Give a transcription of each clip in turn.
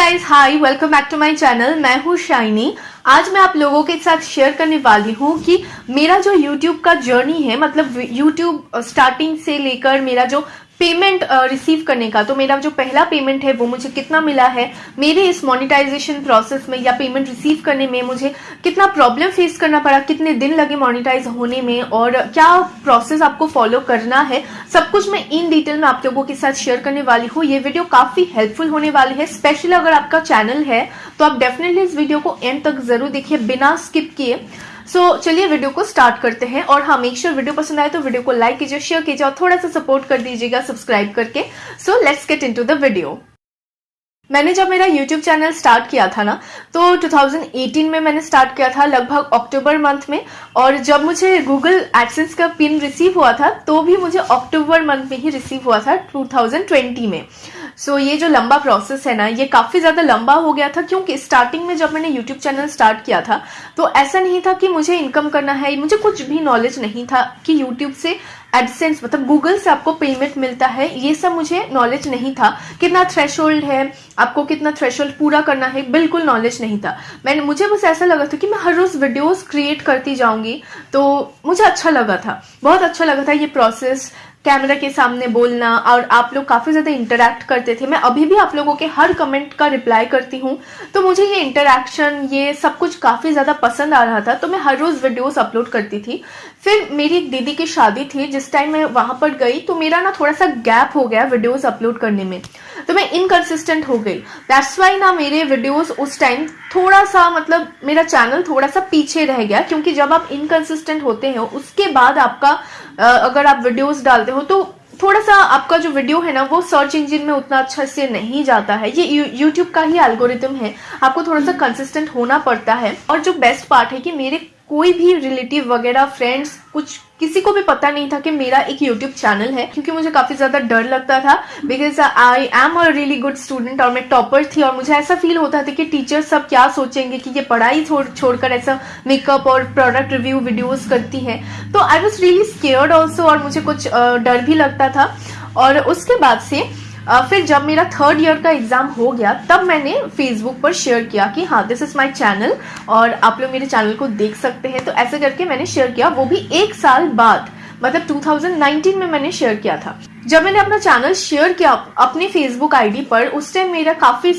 Guys hi welcome back to my channel मैं हूँ shiny. आज मैं आप लोगों के साथ शेयर करने वाली हूँ कि मेरा जो YouTube का जर्नी है मतलब YouTube स्टार्टिंग से लेकर मेरा जो पेमेंट रिसीव करने का। तो मेरा जो पहला पेमेंट है, वो मुझे कितना मिला है? मेरे इस मोनिटाइजेशन प्रोसेस में या पेमेंट रिसीव करने में मुझे कितना प्रॉब्लम फेस करना पड़ा, कितने दिन लगे मोनिटाइज होने में, और क्या प्रोसेस आपको फॉलो करना है? सब कुछ मैं इन डिटेल में आप लोगों के साथ शेयर करने वाली हूँ। ये वीडियो काफ़ी हेल्पफुल होने वाली है स्पेशली अगर आपका चैनल है तो आप डेफिनेटली इस वीडियो को एंड तक ज़रूर देखिए, बिना स्किप किए। सो so, चलिए वीडियो को स्टार्ट करते हैं और हाँ मेक श्योर वीडियो पसंद आए तो वीडियो को लाइक कीजिए शेयर कीजिए और थोड़ा सा सपोर्ट कर दीजिएगा सब्सक्राइब करके। So let's get into the video मैंने जब मेरा YouTube चैनल स्टार्ट किया था ना तो 2018 में मैंने स्टार्ट किया था लगभग अक्टूबर मंथ में और जब मुझे Google AdSense का पिन रिसीव हुआ था तो भी मुझे अक्टूबर मंथ में ही रिसीव हुआ था 2020 में। सो ये जो लंबा प्रोसेस है ना, ये काफ़ी ज़्यादा लंबा हो गया था क्योंकि स्टार्टिंग में जब मैंने यूट्यूब चैनल स्टार्ट किया था तो ऐसा नहीं था कि मुझे इनकम करना है, मुझे कुछ भी नॉलेज नहीं था कि यूट्यूब से एडसेंस मतलब गूगल से आपको पेमेंट मिलता है, ये सब मुझे नॉलेज नहीं था। कितना थ्रेश है, आपको कितना थ्रेश पूरा करना है, बिल्कुल नॉलेज नहीं था। मैंने मुझे बस ऐसा लगा था कि मैं हर रोज वीडियोस क्रिएट करती जाऊँगी तो मुझे अच्छा लगा था, बहुत अच्छा लगा था ये प्रोसेस कैमरा के सामने बोलना और आप लोग काफ़ी ज़्यादा इंटरेक्ट करते थे। मैं अभी भी आप लोगों के हर कमेंट का रिप्लाई करती हूँ। तो मुझे ये इंटरेक्शन ये सब कुछ काफ़ी ज़्यादा पसंद आ रहा था तो मैं हर रोज वीडियोस अपलोड करती थी। फिर मेरी एक दीदी की शादी थी, जिस टाइम मैं वहाँ पर गई तो मेरा ना थोड़ा सा गैप हो गया वीडियोज़ अपलोड करने में। तो मैं इनकन्सिस्टेंट हो गई। दैट्स वाई ना मेरे वीडियोस उस टाइम थोड़ा सा मतलब मेरा चैनल थोड़ा सा पीछे रह गया, क्योंकि जब आप इनकन्सिस्टेंट होते हैं, उसके बाद आपका अगर आप वीडियोस डालते हो तो थोड़ा सा आपका जो वीडियो है ना, वो सर्च इंजिन में उतना अच्छा से नहीं जाता है। ये यूट्यूब का ही एल्गोरिथम है। आपको थोड़ा सा कंसिस्टेंट होना पड़ता है। और जो बेस्ट पार्ट है कि मेरे कोई भी रिलेटिव वगैरह फ्रेंड्स कुछ, किसी को भी पता नहीं था कि मेरा एक यूट्यूब चैनल है, क्योंकि मुझे काफ़ी ज़्यादा डर लगता था because I am a really good student और मैं टॉपर थी और मुझे ऐसा फील होता था कि टीचर सब क्या सोचेंगे कि ये पढ़ाई छोड़, छोड़कर ऐसा मेकअप और प्रोडक्ट रिव्यू वीडियोस करती है। तो I was really scared also और मुझे कुछ डर भी लगता था। और उसके बाद से फिर जब मेरा थर्ड ईयर का एग्ज़ाम हो गया, तब मैंने फेसबुक पर शेयर किया कि हाँ दिस इज़ माई चैनल और आप लोग मेरे चैनल को देख सकते हैं। तो ऐसे करके मैंने शेयर किया। वो भी एक साल बाद मतलब 2019 में मैंने शेयर किया था। जब मैंने अपना चैनल शेयर किया, अपने फेसबुक आईडी पर, उस टाइम मेरा काफ़ी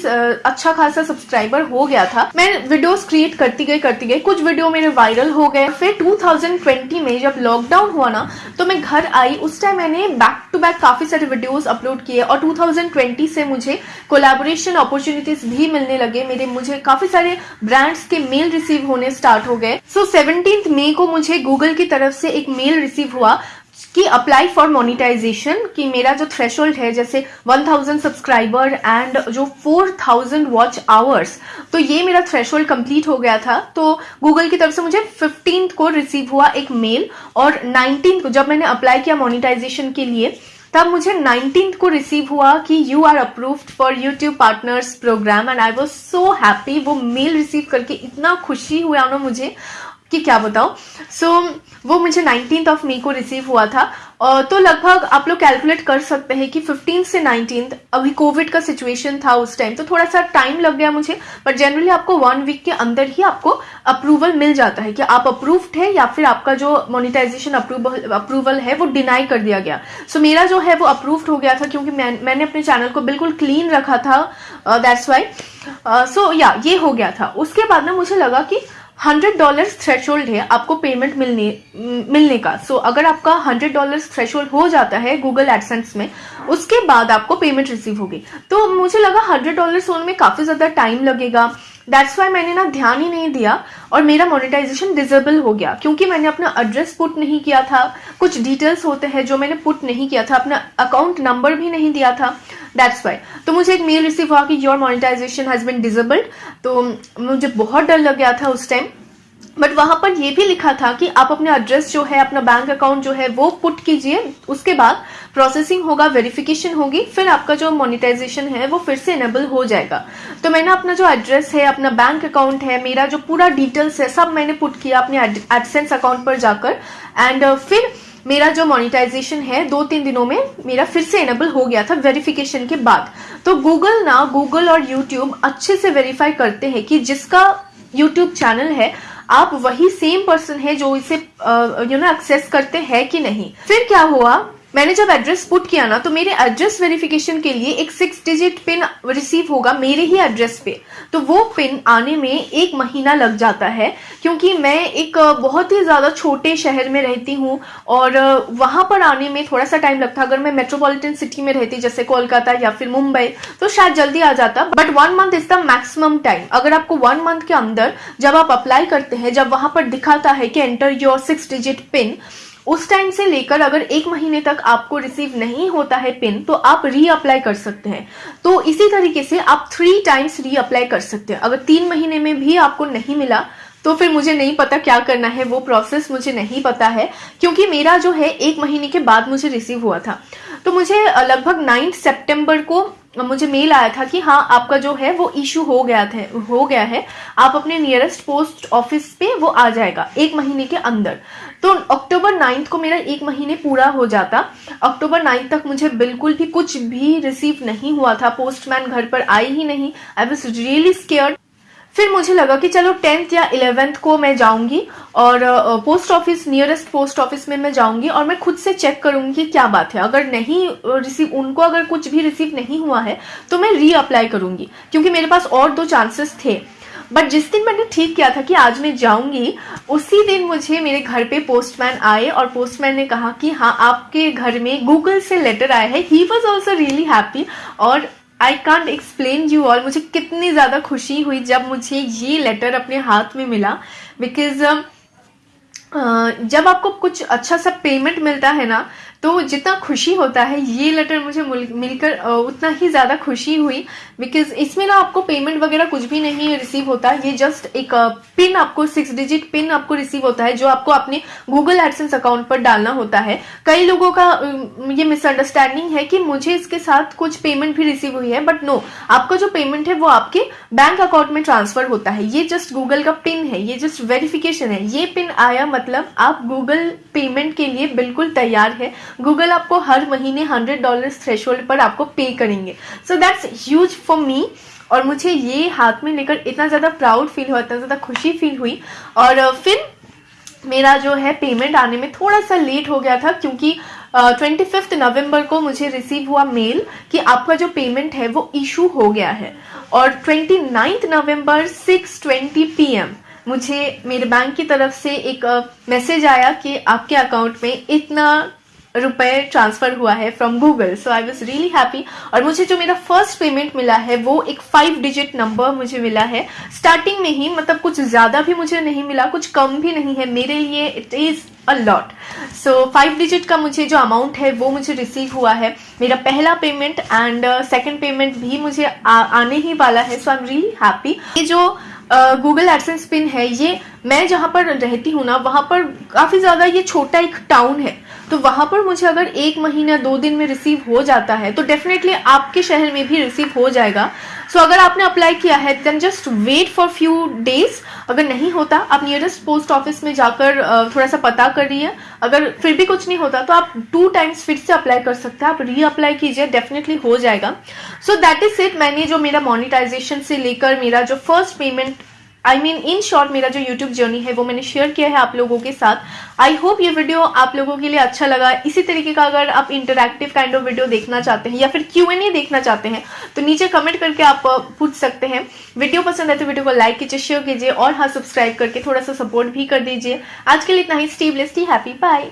अच्छा खासा सब्सक्राइबर हो गया था। मैं वीडियोस क्रिएट करती गई करती गई। कुछ वीडियो मेरे वायरल हो गए। फिर 2020 में जब लॉकडाउन हुआ ना तो मैं घर आई। उस टाइम मैंने बैक टू बैक काफ़ी सारे वीडियोस अपलोड किए और 2020 से मुझे कोलेबोरेशन अपॉर्चुनिटीज़ भी मिलने लगे। मेरे, मुझे काफ़ी सारे ब्रांड्स के मेल रिसीव होने स्टार्ट हो गए। सो सेवनटीन मई को मुझे गूगल की तरफ़ से एक मेल रिसीव हुआ। कि अप्लाई फॉर मोनिटाइजेशन कि मेरा जो थ्रेश है, जैसे 1000 सब्सक्राइबर एंड जो 4000 वॉच आवर्स तो ये मेरा थ्रेश कंप्लीट हो गया था। तो गूगल की तरफ़ से मुझे फिफ्टीन को रिसीव हुआ एक मेल और नाइनटीन को जब मैंने अप्लाई किया मोनिटाइजेशन के लिए, तब मुझे नाइनटीन को रिसीव हुआ कि you are approved for YouTube partners program and I was so happy वो मेल रिसीव करके इतना खुशी हुआ ना मुझे। कि क्या बताओ सो so, वो मुझे नाइनटीन ऑफ़ मे को रिसीव हुआ था। और तो लगभग आप लोग कैलकुलेट कर सकते हैं कि फिफ्टीन से नाइनटीन अभी कोविड का सिचुएशन था उस टाइम तो थोड़ा सा टाइम लग गया मुझे बट जनरली आपको वन वीक के अंदर ही आपको अप्रूवल मिल जाता है कि आप अप्रूव्ड है या फिर आपका जो मोनिटाइजेशन अप्रूवल अप्रूवल है वो डिनाई कर दिया गया। सो so, मेरा जो है वो अप्रूव्ड हो गया था क्योंकि मैं, मैंने अपने चैनल को बिल्कुल क्लीन रखा था दैट्स वाई सो या ये हो गया था। उसके बाद ना मुझे लगा कि हंड्रेड डॉलर थ्रेश है आपको पेमेंट मिलने मिलने का। सो so, अगर आपका हंड्रेड डॉलर थ्रेश हो जाता है गूगल एडसेंस में उसके बाद आपको पेमेंट रिसीव होगी। तो मुझे लगा हंड्रेड डॉलर होने में काफ़ी ज़्यादा टाइम लगेगा। दैट्स वाई मैंने ना ध्यान ही नहीं दिया और मेरा मोनिटाइजेशन डिजेबल हो गया, क्योंकि मैंने अपना एड्रेस पुट नहीं किया था। कुछ डिटेल्स होते हैं जो मैंने पुट नहीं किया था, अपना अकाउंट नंबर भी नहीं दिया था। दैट्स वाई तो मुझे एक मेल रिसीव हुआ कि your monetization has been disabled तो मुझे बहुत डर लग गया था उस टाइम बट वहाँ पर यह भी लिखा था कि आप अपने एड्रेस जो है अपना बैंक अकाउंट जो है वो पुट कीजिए। उसके बाद प्रोसेसिंग होगा वेरिफिकेशन होगी फिर आपका जो मोनिटाइजेशन है वो फिर से इनेबल हो जाएगा। तो मैंने अपना जो एड्रेस है अपना बैंक अकाउंट है मेरा जो पूरा डिटेल्स है सब मैंने पुट किया अपने एडसेंस अकाउंट पर जाकर। एंड uh, फिर मेरा जो मोनिटाइजेशन है दो तीन दिनों में मेरा फिर से एनेबल हो गया था वेरिफिकेशन के बाद। तो गूगल ना गूगल और यूट्यूब अच्छे से वेरीफाई करते हैं कि जिसका यूट्यूब चैनल है आप वही सेम पर्सन है जो इसे यू नो एक्सेस करते हैं कि नहीं। फिर क्या हुआ? मैंने जब एड्रेस पुट किया ना तो मेरे एड्रेस वेरिफिकेशन के लिए एक सिक्स डिजिट पिन रिसीव होगा मेरे ही एड्रेस पे। तो वो पिन आने में एक महीना लग जाता है, क्योंकि मैं एक बहुत ही ज़्यादा छोटे शहर में रहती हूँ, और वहाँ पर आने में थोड़ा सा टाइम लगता अगर मैं मेट्रोपॉलिटन सिटी में रहती, जैसे कोलकाता या फिर मुंबई तो शायद जल्दी आ जाता। But one month is the maximum time अगर आपको वन मंथ के अंदर जब आप अप्लाई करते हैं, जब वहाँ पर दिखाता है कि enter your six digit pin उस टाइम से लेकर अगर एक महीने तक आपको रिसीव नहीं होता है पिन तो आप री अप्लाई कर सकते हैं। तो इसी तरीके से आप थ्री टाइम्स री अप्लाई कर सकते हैं। अगर तीन महीने में भी आपको नहीं मिला तो फिर मुझे नहीं पता क्या करना है, वो प्रोसेस मुझे नहीं पता है, क्योंकि मेरा जो है एक महीने के बाद मुझे रिसीव हुआ था। तो मुझे लगभग नाइन्थ सेप्टेम्बर को मुझे मेल आया था कि हाँ आपका जो है वो इशू हो गया थे, हो गया है। आप अपने नियरेस्ट पोस्ट ऑफ़िस पे वो आ जाएगा, एक महीने के अंदर। तो अक्टूबर नाइन्थ को मेरा एक महीने पूरा हो जाता। अक्टूबर नाइन्थ तक मुझे बिल्कुल भी कुछ भी रिसीव नहीं हुआ था। पोस्टमैन घर पर आई ही नहीं। आई वॉज़ रियली स्केयर्ड फिर मुझे लगा कि चलो टेंथ या इलेवेंथ को मैं जाऊँगी और post office nearest post office में मैं जाऊँगी और मैं खुद से चेक करूँगी कि क्या बात है। अगर नहीं रिसीव उनको अगर कुछ भी रिसीव नहीं हुआ है तो मैं री अप्लाई करूँगी, क्योंकि मेरे पास और दो चांसेस थे। बट जिस दिन मैंने ठीक किया था कि आज मैं जाऊँगी, उसी दिन मुझे मेरे घर पे पोस्टमैन आए और पोस्टमैन ने कहा कि हाँ आपके घर में गूगल से लेटर आया है। He was also really happy और I can't explain you all मुझे कितनी ज़्यादा खुशी हुई जब मुझे ये लेटर अपने हाथ में मिला बिकॉज़ uh, जब आपको कुछ अच्छा सा पेमेंट मिलता है ना तो जितना खुशी होता है, ये लेटर मुझे मिलकर उतना ही ज़्यादा खुशी हुई बिकॉज़ इसमें ना आपको पेमेंट वगैरह कुछ भी नहीं रिसीव होता, ये जस्ट एक पिन आपको सिक्स डिजिट पिन आपको रिसीव होता है, जो आपको अपने गूगल एडसेंस अकाउंट पर डालना होता है। कई लोगों का ये मिसअंडरस्टैंडिंग है कि मुझे इसके साथ कुछ पेमेंट भी रिसीव हुई है बट नो आपका जो पेमेंट है वो आपके बैंक अकाउंट में ट्रांसफ़र होता है। ये जस्ट गूगल का पिन है, ये जस्ट वेरिफिकेशन है। ये पिन आया मतलब आप गूगल पेमेंट के लिए बिल्कुल तैयार है। गूगल आपको हर महीने हंड्रेड डॉलर थ्रेशोल्ड पर आपको पे करेंगे। So that's huge for me और मुझे ये हाथ में लेकर इतना ज़्यादा प्राउड फील हुआ, इतना ज़्यादा खुशी फील हुई। और फिर मेरा जो है पेमेंट आने में थोड़ा सा लेट हो गया था क्योंकि ट्वेंटी फिफ्थ नवंबर को मुझे रिसीव हुआ मेल कि आपका जो पेमेंट है वो इशू हो गया है। और twenty ninth November six twenty P M मुझे मेरे बैंक की तरफ़ से एक मैसेज आया कि आपके अकाउंट में इतना रुपए ट्रांसफ़र हुआ है from Google so I was really happy और मुझे जो मेरा फ़र्स्ट पेमेंट मिला है वो एक फाइव डिजिट नंबर मुझे मिला है. स्टार्टिंग में ही मतलब कुछ ज़्यादा भी मुझे नहीं मिला कुछ कम भी नहीं है. मेरे लिए it is a lot so five digit का मुझे जो अमाउंट है वो मुझे रिसीव हुआ है. मेरा पहला पेमेंट एंड सेकेंड पेमेंट भी मुझे आ, आने ही वाला है. So I am really happy ये जो गूगल एडसेंस पिन है ये मैं जहाँ पर रहती हूँ ना वहाँ पर काफ़ी ज़्यादा ये छोटा एक टाउन है. तो वहाँ पर मुझे अगर एक महीना दो दिन में रिसीव हो जाता है तो डेफिनेटली आपके शहर में भी रिसीव हो जाएगा। सो so, अगर आपने अप्लाई किया है then just wait for few days अगर नहीं होता आप नियरेस्ट पोस्ट ऑफ़िस में जाकर थोड़ा सा पता कर रही है। अगर फिर भी कुछ नहीं होता तो आप टू टाइम्स फिर से अप्लाई कर सकते हैं। आप री अप्लाई कीजिए डेफिनेटली हो जाएगा। सो दैट इज़ इट मैंने जो मेरा मोनिटाइजेशन से लेकर मेरा जो first payment I mean in short मेरा जो यूट्यूब जर्नी है, वो मैंने शेयर किया है आप लोगों के साथ। आई होप ये वीडियो आप लोगों के लिए अच्छा लगा। इसी तरीके का अगर आप इंटरक्टिव काइंड ऑफ़ वीडियो देखना चाहते हैं या फिर क्यू एन ए देखना चाहते हैं तो नीचे कमेंट करके आप पूछ सकते हैं। वीडियो पसंद है तो वीडियो को लाइक कीजिए शेयर कीजिए और हाँ सब्सक्राइब करके थोड़ा सा सपोर्ट भी कर दीजिए। आज के लिए इतना ही। स्टीव लिस्टी हैप्पी बाय